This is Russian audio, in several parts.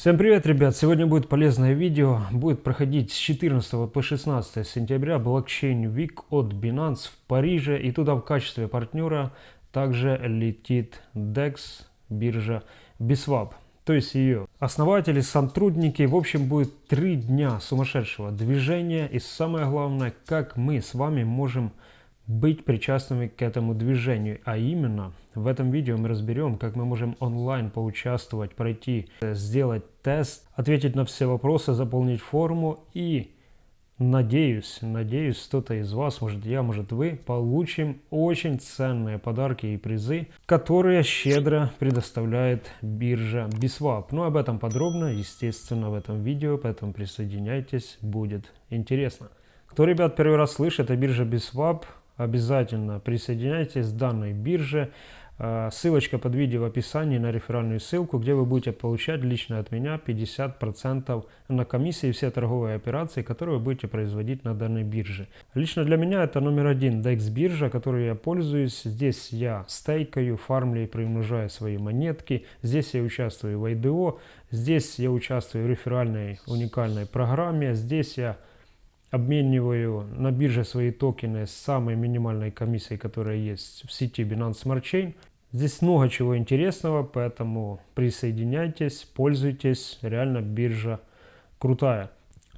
Всем привет, ребят! Сегодня будет полезное видео. Будет проходить с 14 по 16 сентября блокчейн Week от Binance в Париже. И туда в качестве партнера также летит DEX, биржа Biswap. То есть ее основатели, сотрудники. В общем, будет три дня сумасшедшего движения. И самое главное, как мы с вами можем быть причастными к этому движению. А именно, в этом видео мы разберем, как мы можем онлайн поучаствовать, пройти, сделать тест, ответить на все вопросы, заполнить форму и надеюсь, надеюсь, кто-то из вас, может я, может вы, получим очень ценные подарки и призы, которые щедро предоставляет биржа Biswap. Ну об этом подробно, естественно, в этом видео, поэтому присоединяйтесь, будет интересно. Кто, ребят, первый раз слышит, это биржа Biswap, обязательно присоединяйтесь к данной бирже. А, ссылочка под видео в описании на реферальную ссылку, где вы будете получать лично от меня 50% на комиссии все торговые операции, которые вы будете производить на данной бирже. Лично для меня это номер один DEX биржа, которой я пользуюсь. Здесь я стейкаю, фармлю и приумножаю свои монетки. Здесь я участвую в IDO. Здесь я участвую в реферальной уникальной программе. Здесь я обмениваю на бирже свои токены с самой минимальной комиссией, которая есть в сети Binance Smart Chain. Здесь много чего интересного, поэтому присоединяйтесь, пользуйтесь, реально биржа крутая.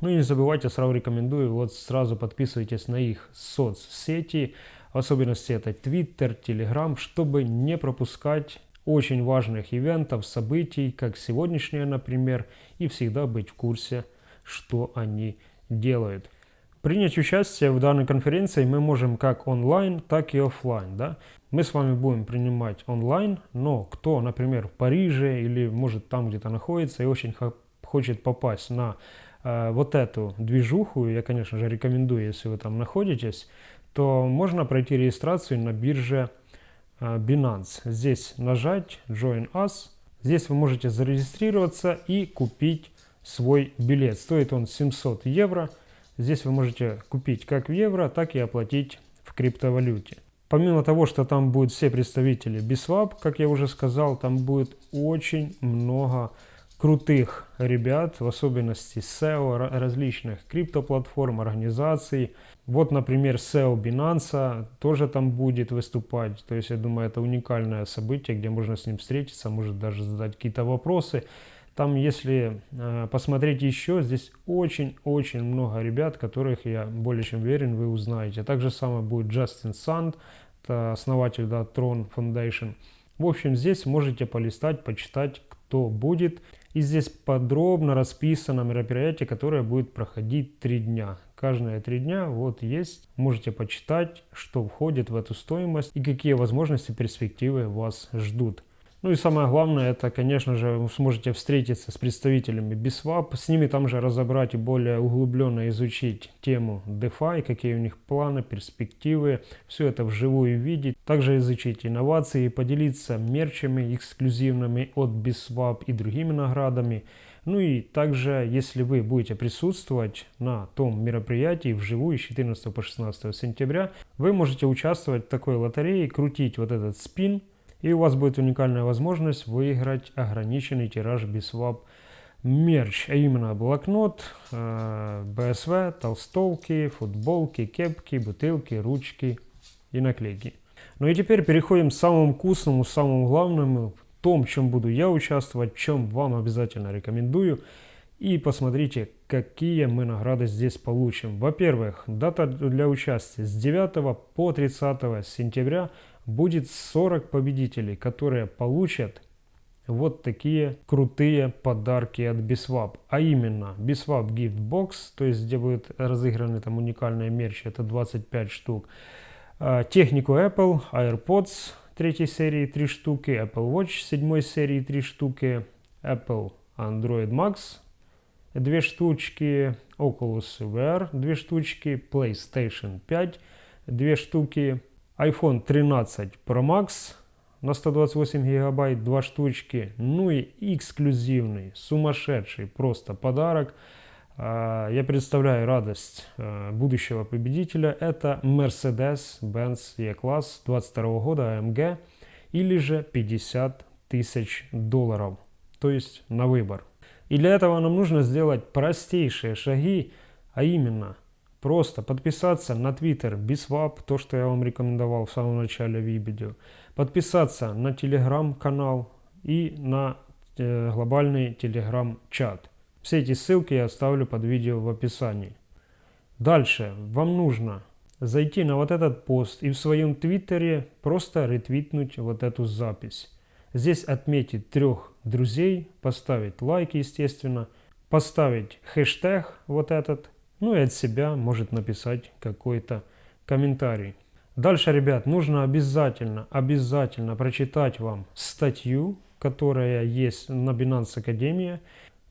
Ну и не забывайте, сразу рекомендую, вот сразу подписывайтесь на их соцсети, в особенности это Twitter, Telegram, чтобы не пропускать очень важных ивентов, событий, как сегодняшнее, например, и всегда быть в курсе, что они делают. Принять участие в данной конференции мы можем как онлайн, так и офлайн. Да? Мы с вами будем принимать онлайн, но кто, например, в Париже или может там где-то находится и очень хочет попасть на э, вот эту движуху, я, конечно же, рекомендую, если вы там находитесь, то можно пройти регистрацию на бирже э, Binance. Здесь нажать Join Us. Здесь вы можете зарегистрироваться и купить свой билет. Стоит он 700 евро. Здесь вы можете купить как в евро, так и оплатить в криптовалюте. Помимо того, что там будут все представители Biswap, как я уже сказал, там будет очень много крутых ребят, в особенности SEO различных криптоплатформ, организаций. Вот, например, SEO Binance тоже там будет выступать. То есть, я думаю, это уникальное событие, где можно с ним встретиться, может даже задать какие-то вопросы. Там, если э, посмотреть еще, здесь очень-очень много ребят, которых я более чем уверен, вы узнаете. Также самое будет Джастин Санд, основатель да, Tron Foundation. В общем, здесь можете полистать, почитать, кто будет. И здесь подробно расписано мероприятие, которое будет проходить три дня. Каждые три дня вот есть, можете почитать, что входит в эту стоимость и какие возможности, перспективы вас ждут. Ну и самое главное, это, конечно же, вы сможете встретиться с представителями BISWAP, с ними там же разобрать и более углубленно изучить тему DeFi, какие у них планы, перспективы, все это вживую видеть. Также изучить инновации, поделиться мерчами эксклюзивными от BISWAP и другими наградами. Ну и также, если вы будете присутствовать на том мероприятии вживую с 14 по 16 сентября, вы можете участвовать в такой лотерее, крутить вот этот спин, и у вас будет уникальная возможность выиграть ограниченный тираж BISWAP мерч, а именно блокнот, БСВ, э, толстовки, футболки, кепки, бутылки, ручки и наклейки. Ну и теперь переходим к самому вкусному, самому главному, в том, чем буду я участвовать, чем вам обязательно рекомендую. И посмотрите, какие мы награды здесь получим. Во-первых, дата для участия с 9 по 30 сентября – будет 40 победителей, которые получат вот такие крутые подарки от Biswap. А именно Biswap Gift Box, то есть где будет разыграны там уникальные мерчи, это 25 штук. А, технику Apple, AirPods третьей серии 3 штуки, Apple Watch седьмой серии 3 штуки, Apple Android Max 2 штучки, Oculus VR 2 штучки, PlayStation 5 2 штуки, iPhone 13 Pro Max на 128 гигабайт, два штучки. Ну и эксклюзивный, сумасшедший просто подарок. А, я представляю радость а, будущего победителя. Это Mercedes-Benz E-класс 22 года AMG или же 50 тысяч долларов. То есть на выбор. И для этого нам нужно сделать простейшие шаги, а именно просто подписаться на Twitter BISWAP, то, что я вам рекомендовал в самом начале видео, подписаться на телеграм-канал и на э, глобальный телеграм-чат. Все эти ссылки я оставлю под видео в описании. Дальше вам нужно зайти на вот этот пост и в своем твиттере просто ретвитнуть вот эту запись. Здесь отметить трех друзей, поставить лайк, естественно, поставить хэштег вот этот, ну и от себя может написать какой-то комментарий. Дальше, ребят, нужно обязательно, обязательно прочитать вам статью, которая есть на Binance Академия.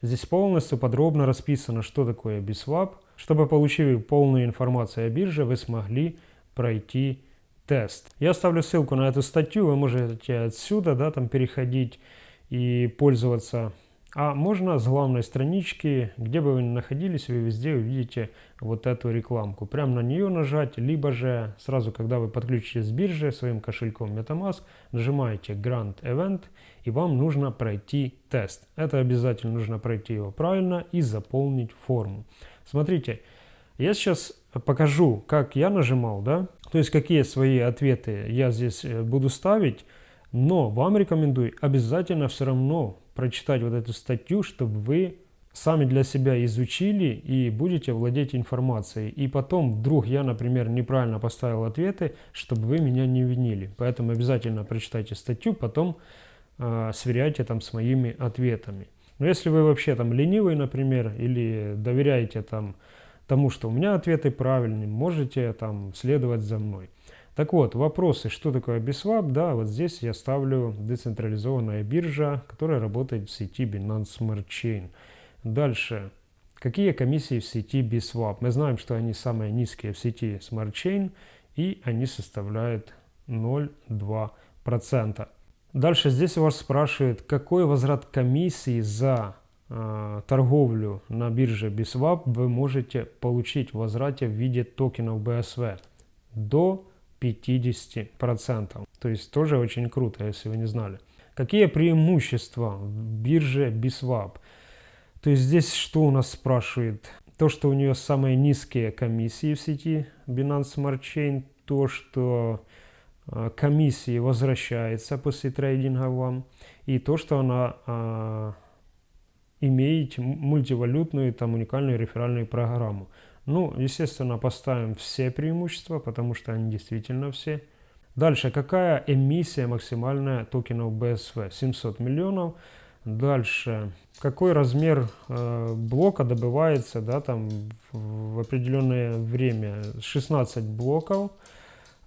Здесь полностью подробно расписано, что такое BISWAP. Чтобы, получив полную информацию о бирже, вы смогли пройти тест. Я оставлю ссылку на эту статью, вы можете отсюда да, там переходить и пользоваться. А можно с главной странички, где бы вы ни находились, вы везде увидите вот эту рекламку. Прямо на нее нажать, либо же сразу, когда вы подключитесь с биржи своим кошельком MetaMask, нажимаете Grant Event и вам нужно пройти тест. Это обязательно нужно пройти его правильно и заполнить форму. Смотрите, я сейчас покажу, как я нажимал, да, то есть какие свои ответы я здесь э, буду ставить, но вам рекомендую обязательно все равно прочитать вот эту статью, чтобы вы сами для себя изучили и будете владеть информацией. И потом, вдруг я, например, неправильно поставил ответы, чтобы вы меня не винили. Поэтому обязательно прочитайте статью, потом э, сверяйте там с моими ответами. Но если вы вообще там ленивый, например, или доверяете там тому, что у меня ответы правильные, можете там следовать за мной. Так вот, вопросы, что такое BISWAP, да, вот здесь я ставлю децентрализованная биржа, которая работает в сети Binance Smart Chain. Дальше, какие комиссии в сети BISWAP? Мы знаем, что они самые низкие в сети Smart Chain, и они составляют 0,2%. Дальше здесь у вас спрашивают, какой возврат комиссии за э, торговлю на бирже BISWAP вы можете получить в возврате в виде токенов BSV до 50%. То есть тоже очень круто, если вы не знали. Какие преимущества в бирже BISWAP? То есть здесь что у нас спрашивает? То, что у нее самые низкие комиссии в сети Binance Smart Chain, то, что э, комиссии возвращается после трейдинга вам, и то, что она э, имеет мультивалютную там уникальную реферальную программу. Ну, естественно, поставим все преимущества, потому что они действительно все. Дальше, какая эмиссия максимальная токенов BSV? 700 миллионов. Дальше, какой размер э, блока добывается да, там, в определенное время? 16 блоков,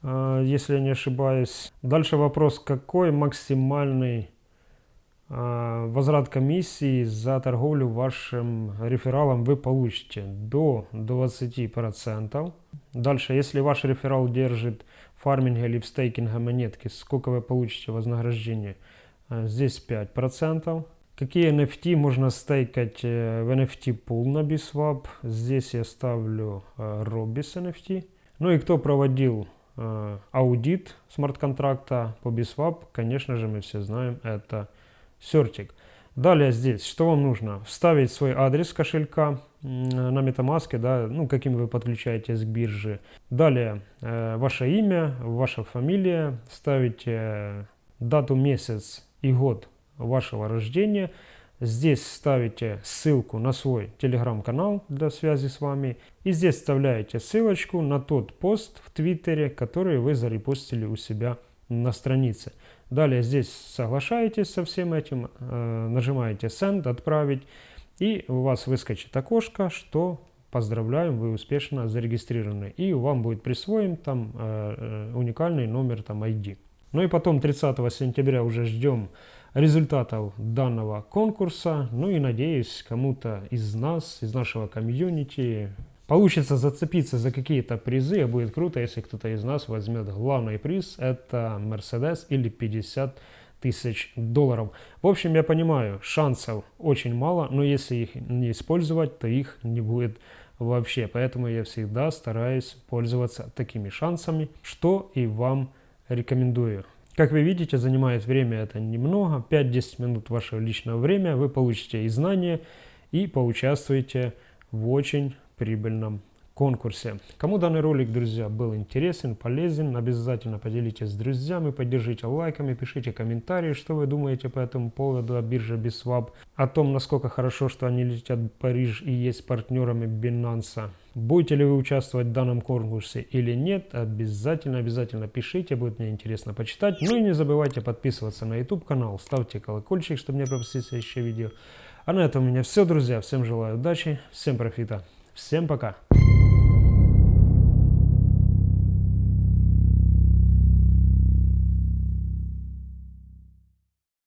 э, если я не ошибаюсь. Дальше вопрос, какой максимальный возврат комиссии за торговлю вашим рефералом вы получите? До 20%. Дальше, если ваш реферал держит фарминга или в стейкинга монетки, сколько вы получите вознаграждение? А, здесь 5%. Какие NFT можно стейкать э, в NFT Pool на BISWAP? Здесь я ставлю э, Robis NFT. Ну и кто проводил э, аудит смарт-контракта по BISWAP, конечно же, мы все знаем, это Certic. Далее здесь, что вам нужно? Вставить свой адрес кошелька на MetaMask, да, ну, каким вы подключаетесь к бирже. Далее, э, ваше имя, ваша фамилия, ставите дату, месяц и год вашего рождения. Здесь ставите ссылку на свой телеграм-канал для связи с вами. И здесь вставляете ссылочку на тот пост в Твиттере, который вы зарепостили у себя на странице. Далее здесь соглашаетесь со всем этим, э, нажимаете Send, отправить. И у вас выскочит окошко, что поздравляем, вы успешно зарегистрированы. И вам будет присвоен там э, э уникальный номер там ID. Ну и потом 30 сентября уже ждем результатов данного конкурса. Ну и надеюсь, кому-то из нас, из нашего комьюнити, получится зацепиться за какие-то призы. И будет круто, если кто-то из нас возьмет главный приз. Это Mercedes или 50 тысяч долларов. В общем, я понимаю, шансов очень мало, но если их не использовать, то их не будет вообще. Поэтому я всегда стараюсь пользоваться такими шансами, что и вам рекомендую. Как вы видите, занимает время это немного, 5-10 минут вашего личного времени, вы получите и знания, и поучаствуете в очень прибыльном конкурсе. Кому данный ролик, друзья, был интересен, полезен, обязательно поделитесь с друзьями, поддержите лайками, пишите комментарии, что вы думаете по этому поводу о бирже Biswap, о том, насколько хорошо, что они летят в Париж и есть партнерами Binance. Будете ли вы участвовать в данном конкурсе или нет, обязательно, обязательно пишите, будет мне интересно почитать. Ну и не забывайте подписываться на YouTube канал, ставьте колокольчик, чтобы не пропустить следующее видео. А на этом у меня все, друзья. Всем желаю удачи, всем профита, всем пока.